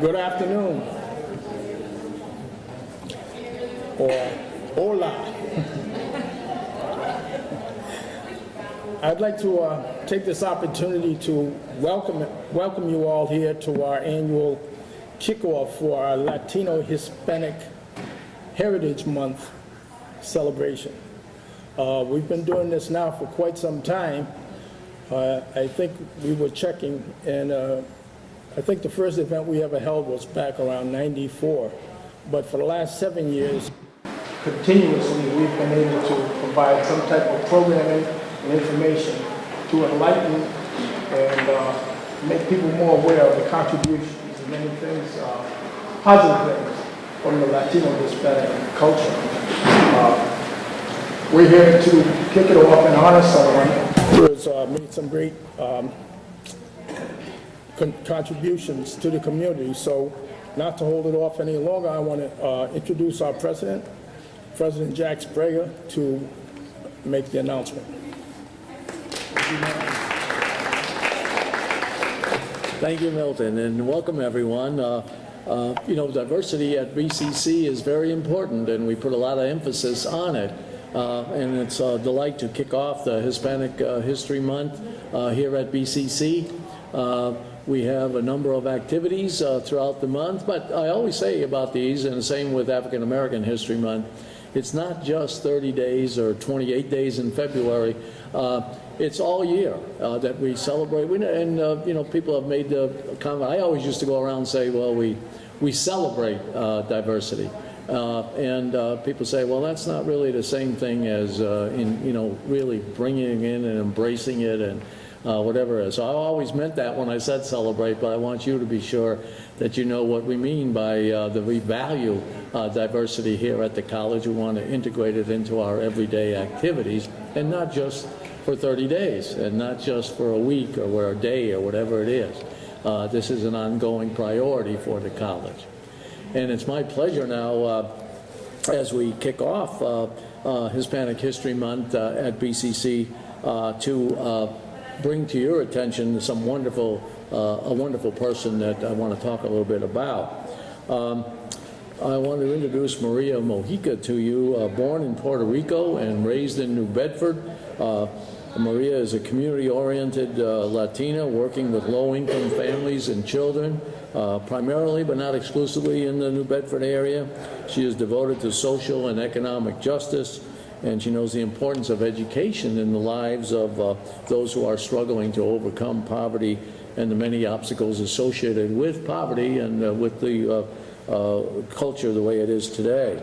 Good afternoon. Or hola. I'd like to uh, take this opportunity to welcome, welcome you all here to our annual kickoff for our Latino Hispanic Heritage Month celebration. Uh, we've been doing this now for quite some time. Uh, I think we were checking, and uh, I think the first event we ever held was back around 94. But for the last seven years, continuously, we've been able to provide some type of programming and information to enlighten and uh, make people more aware of the contributions and many things, uh, positive things from the Latino Hispanic culture. Uh, we're here to kick it off and honor someone who has uh, made some great um, con contributions to the community. So not to hold it off any longer, I want to uh, introduce our president, President Jack Sbrega, to make the announcement. Thank you, Milton, and welcome everyone. Uh, uh, you know, diversity at BCC is very important, and we put a lot of emphasis on it. Uh, and it's a delight to kick off the Hispanic uh, History Month uh, here at BCC. We have a number of activities uh, throughout the month, but I always say about these, and the same with African American History Month, it's not just 30 days or 28 days in February. Uh, it's all year uh, that we celebrate. We, and, uh, you know, people have made the comment. I always used to go around and say, well, we, we celebrate uh, diversity. Uh, and uh, people say, well, that's not really the same thing as, in, you know, really bringing in and embracing it and uh, whatever it is. So I always meant that when I said celebrate, but I want you to be sure that you know what we mean by uh, the we value uh, diversity here at the college. We want to integrate it into our everyday activities and not just for 30 days and not just for a week or a day or whatever it is. Uh, this is an ongoing priority for the college. And it's my pleasure now uh, as we kick off uh, uh, Hispanic History Month uh, at BCC uh, to bring to your attention some wonderful, uh, a wonderful person that I want to talk a little bit about. Um, I want to introduce Maria Mojica to you, uh, born in Puerto Rico and raised in New Bedford. Uh, Maria is a community-oriented uh, Latina working with low-income families and children, uh, primarily but not exclusively in the New Bedford area. She is devoted to social and economic justice, and she knows the importance of education in the lives of uh, those who are struggling to overcome poverty and the many obstacles associated with poverty and uh, with the uh, uh, culture the way it is today.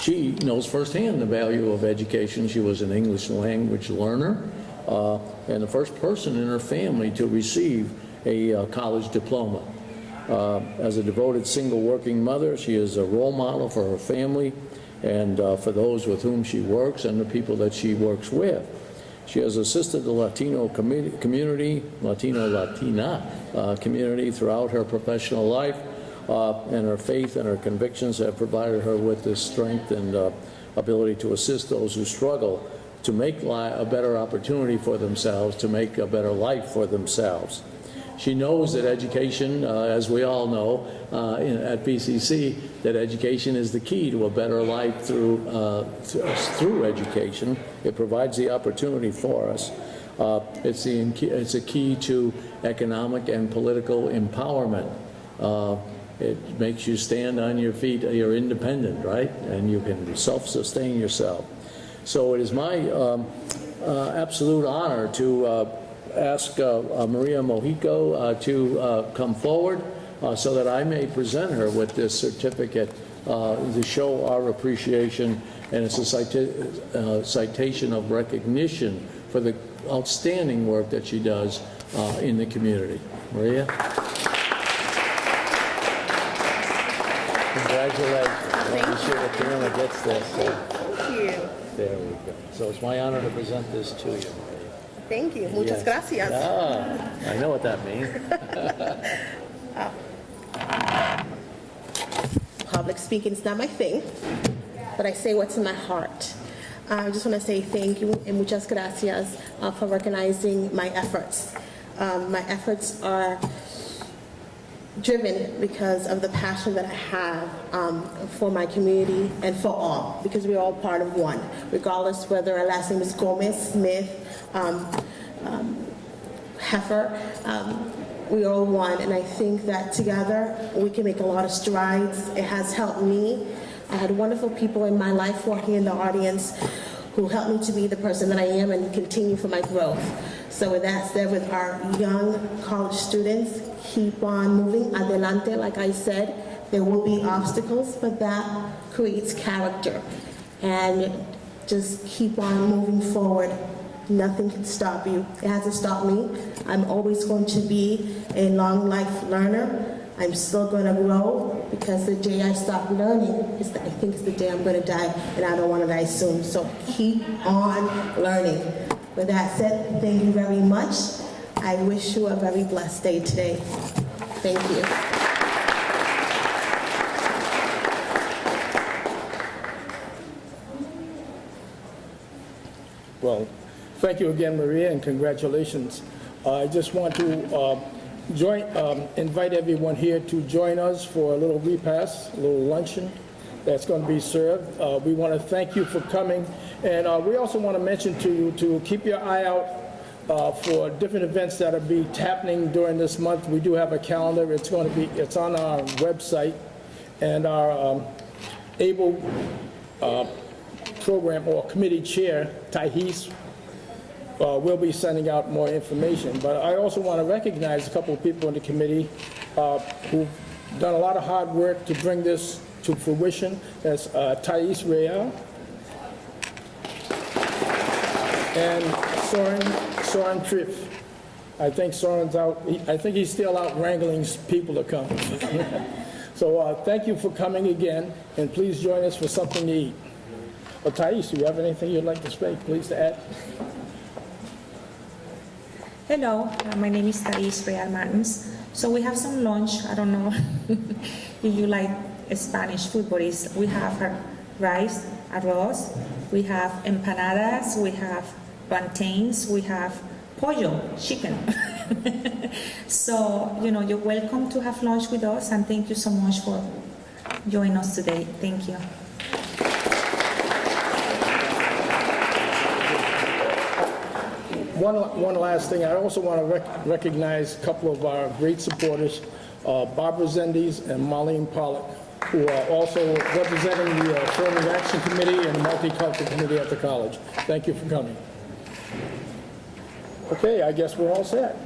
She knows firsthand the value of education. She was an English language learner uh, and the first person in her family to receive a uh, college diploma. As a devoted single working mother, she is a role model for her family and uh, for those with whom she works and the people that she works with. She has assisted the Latino commu community, Latino Latina uh, community throughout her professional life uh, and her faith and her convictions have provided her with the strength and uh, ability to assist those who struggle to make a better opportunity for themselves, to make a better life for themselves. She knows that education, uh, as we all know uh, in, at BCC, that education is the key to a better life through, uh, th through education. It provides the opportunity for us. Uh, it's, the, it's a key to economic and political empowerment. Uh, it makes you stand on your feet. You're independent, right? And you can self-sustain yourself. So it is my um, absolute honor to ask uh, uh Maria Mojica uh, to uh, come forward so that I may present her with this certificate to show our appreciation and it's a cita citation of recognition for the outstanding work that she does in the community. Maria? Congratulations. Let me sure the camera gets this. Thank you. There we go. So it's my honor to present this to you. Thank you. Muchas Yes. gracias. Ah, I know what that means. Public speaking is not my thing, but I say what's in my heart. I just want to say thank you and muchas gracias uh, for recognizing my efforts. Um, my efforts are driven because of the passion that I have um, for my community and for all, because we're all part of one, regardless whether our last name is Gomez, Smith, um, um, Heifer. Um, we are all one, and I think that together we can make a lot of strides. It has helped me. I had wonderful people in my life here in the audience who helped me to be the person that I am and continue for my growth. So with that said, with our young college students, keep on moving, adelante, like I said. There will be obstacles, but that creates character. And just keep on moving forward. Nothing can stop you. It hasn't stopped me. I'm always going to be a long life learner. I'm still going to grow because the day I stop learning is the, I think is the day I'm going to die, and I don't want to die soon. So keep on learning. With that said, thank you very much. I wish you a very blessed day today. Thank you. Well, thank you again, Maria, and congratulations. Uh, I just want to uh, join, um, invite everyone here to join us for a little repast, a little luncheon that's going to be served. Uh, We want to thank you for coming, and uh, we also want to mention to you to keep your eye out uh, for different events that will be happening during this month. We do have a calendar. It's going to be, it's on our website, and our um, able program or committee chair, Thais, uh, will be sending out more information. But I also want to recognize a couple of people in the committee uh, who've done a lot of hard work to bring this to fruition. That's uh, Thais Real and Soren, Soren Triff. I think Soren's out, he- I think he's still out wrangling people to come. So uh, thank you for coming again, and please join us for something to eat. Well, Thais, do you have anything you'd like to say, please, to add? Hello, uh, my name is Thais Real Martins. So we have some lunch. I don't know if you like Spanish food, but we have rice, arroz, we have empanadas, we have plantains, we have pollo, chicken. so, you know, you're welcome to have lunch with us, and thank you so much for joining us today. Thank you. One, one last thing, I also want to rec- recognize a couple of our great supporters, uh, Barbara Zendes and Marlene Pollock, who are also representing the uh, Affirmative Action Committee and the Multicultural Committee at the college. Thank you for coming. Okay, I guess we're all set.